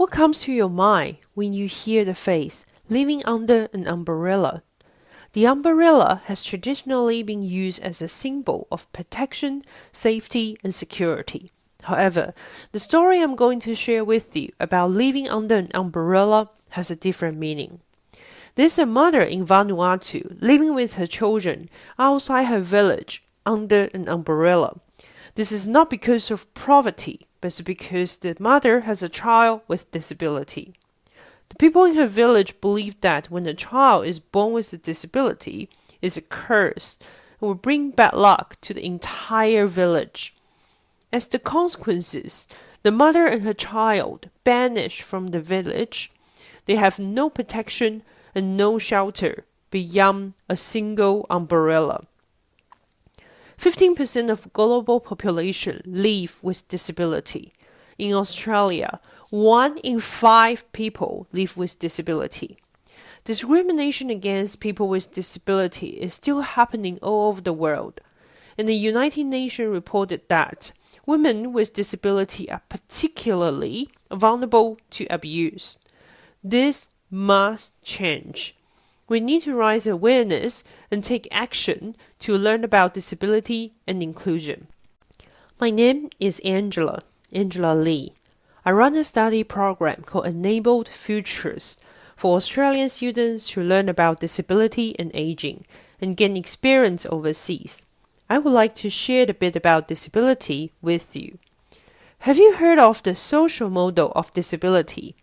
What comes to your mind when you hear the phrase living under an umbrella? The umbrella has traditionally been used as a symbol of protection, safety, and security. However, the story I'm going to share with you about living under an umbrella has a different meaning. There's a mother in Vanuatu living with her children outside her village under an umbrella. This is not because of poverty, but because the mother has a child with disability. The people in her village believe that when a child is born with a disability, is a curse and will bring bad luck to the entire village. As the consequences, the mother and her child banish from the village. They have no protection and no shelter beyond a single umbrella. 15% of global population live with disability. In Australia, one in five people live with disability. Discrimination against people with disability is still happening all over the world. And the United Nations reported that women with disability are particularly vulnerable to abuse. This must change. We need to raise awareness and take action to learn about disability and inclusion. My name is Angela, Angela Lee. I run a study program called Enabled Futures for Australian students to learn about disability and aging and gain experience overseas. I would like to share a bit about disability with you. Have you heard of the social model of disability?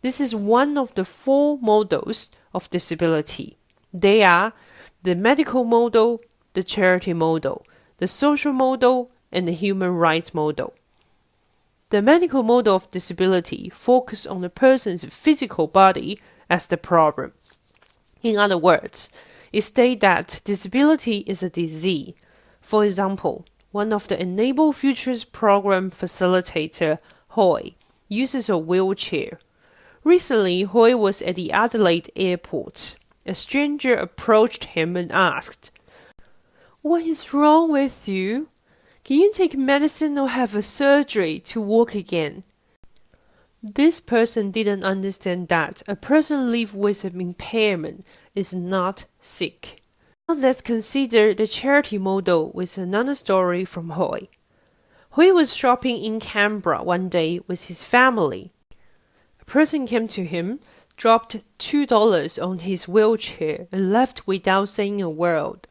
This is one of the four models of disability. They are the medical model, the charity model, the social model, and the human rights model. The medical model of disability focuses on the person's physical body as the problem. In other words, it states that disability is a disease. For example, one of the Enable Futures program facilitator, Hoy, uses a wheelchair Recently, Hoy was at the Adelaide airport. A stranger approached him and asked, What is wrong with you? Can you take medicine or have a surgery to walk again? This person didn't understand that a person living with an impairment is not sick. Now let's consider the charity model with another story from Hoy. Hoy was shopping in Canberra one day with his family. A person came to him, dropped two dollars on his wheelchair, and left without saying a word.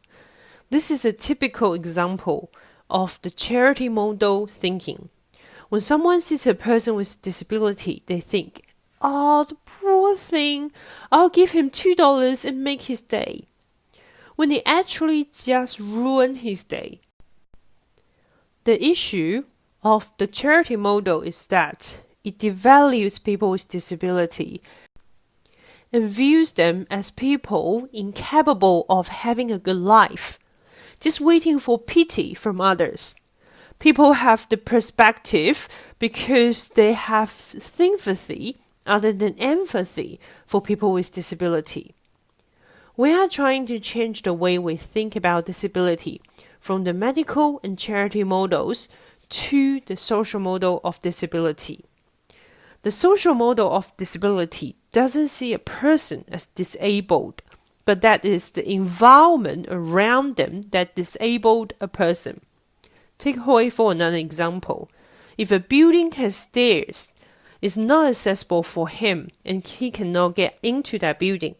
This is a typical example of the charity model thinking. When someone sees a person with disability, they think, Oh, the poor thing, I'll give him two dollars and make his day. When they actually just ruin his day. The issue of the charity model is that it devalues people with disability and views them as people incapable of having a good life, just waiting for pity from others. People have the perspective because they have sympathy other than empathy for people with disability. We are trying to change the way we think about disability from the medical and charity models to the social model of disability. The social model of disability doesn't see a person as disabled, but that is the environment around them that disabled a person. Take Hoy for another example. If a building has stairs, it's not accessible for him and he cannot get into that building.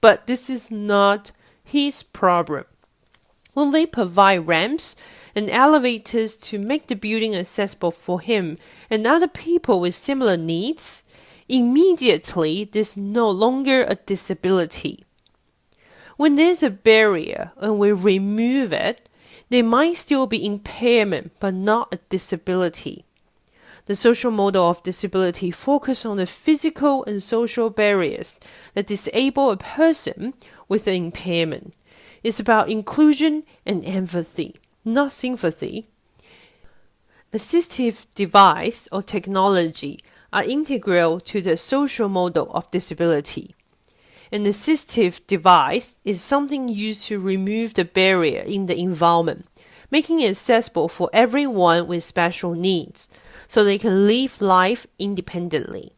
But this is not his problem. When they provide ramps and elevators to make the building accessible for him and other people with similar needs, immediately there's no longer a disability. When there's a barrier and we remove it, there might still be impairment but not a disability. The social model of disability focuses on the physical and social barriers that disable a person with an impairment. It's about inclusion and empathy not sympathy. Assistive device or technology are integral to the social model of disability. An assistive device is something used to remove the barrier in the environment, making it accessible for everyone with special needs so they can live life independently.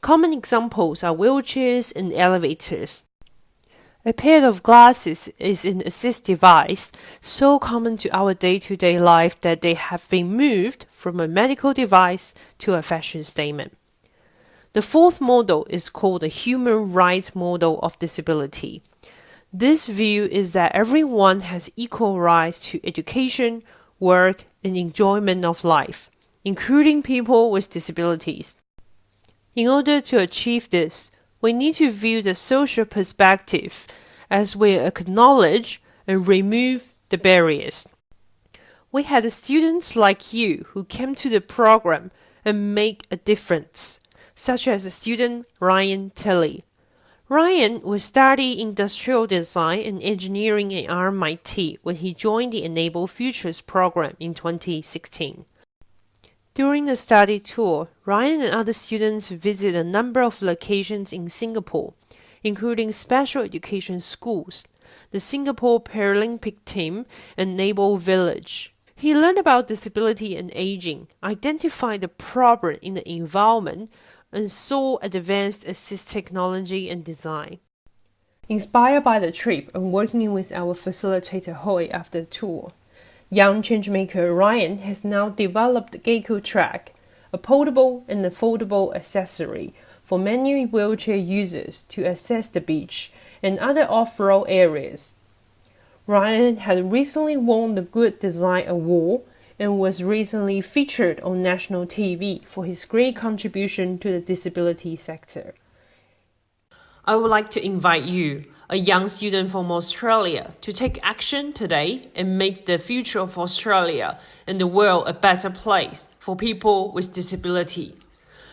Common examples are wheelchairs and elevators. A pair of glasses is an assist device so common to our day to day life that they have been moved from a medical device to a fashion statement. The fourth model is called the human rights model of disability. This view is that everyone has equal rights to education, work, and enjoyment of life, including people with disabilities. In order to achieve this, we need to view the social perspective as we acknowledge and remove the barriers. We had students like you who came to the program and make a difference, such as the student Ryan Tilley. Ryan will study industrial design and engineering at RMIT when he joined the Enable Futures program in 2016. During the study tour, Ryan and other students visited a number of locations in Singapore, including special education schools, the Singapore Paralympic team, and Enable Village. He learned about disability and aging, identified the problem in the environment, and saw advanced assist technology and design. Inspired by the trip and working with our facilitator Hoy after the tour, Young changemaker Ryan has now developed Gecko Track, a portable and affordable accessory for many wheelchair users to access the beach and other off-road areas. Ryan had recently won the Good Design Award and was recently featured on national TV for his great contribution to the disability sector. I would like to invite you a young student from Australia to take action today and make the future of Australia and the world a better place for people with disability.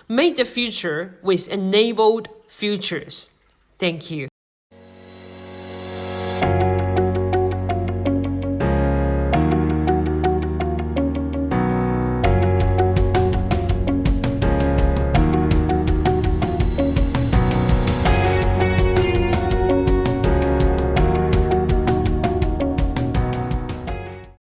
Make the future with enabled futures. Thank you.